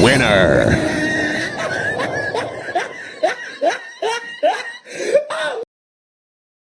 Winner!